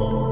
Oh.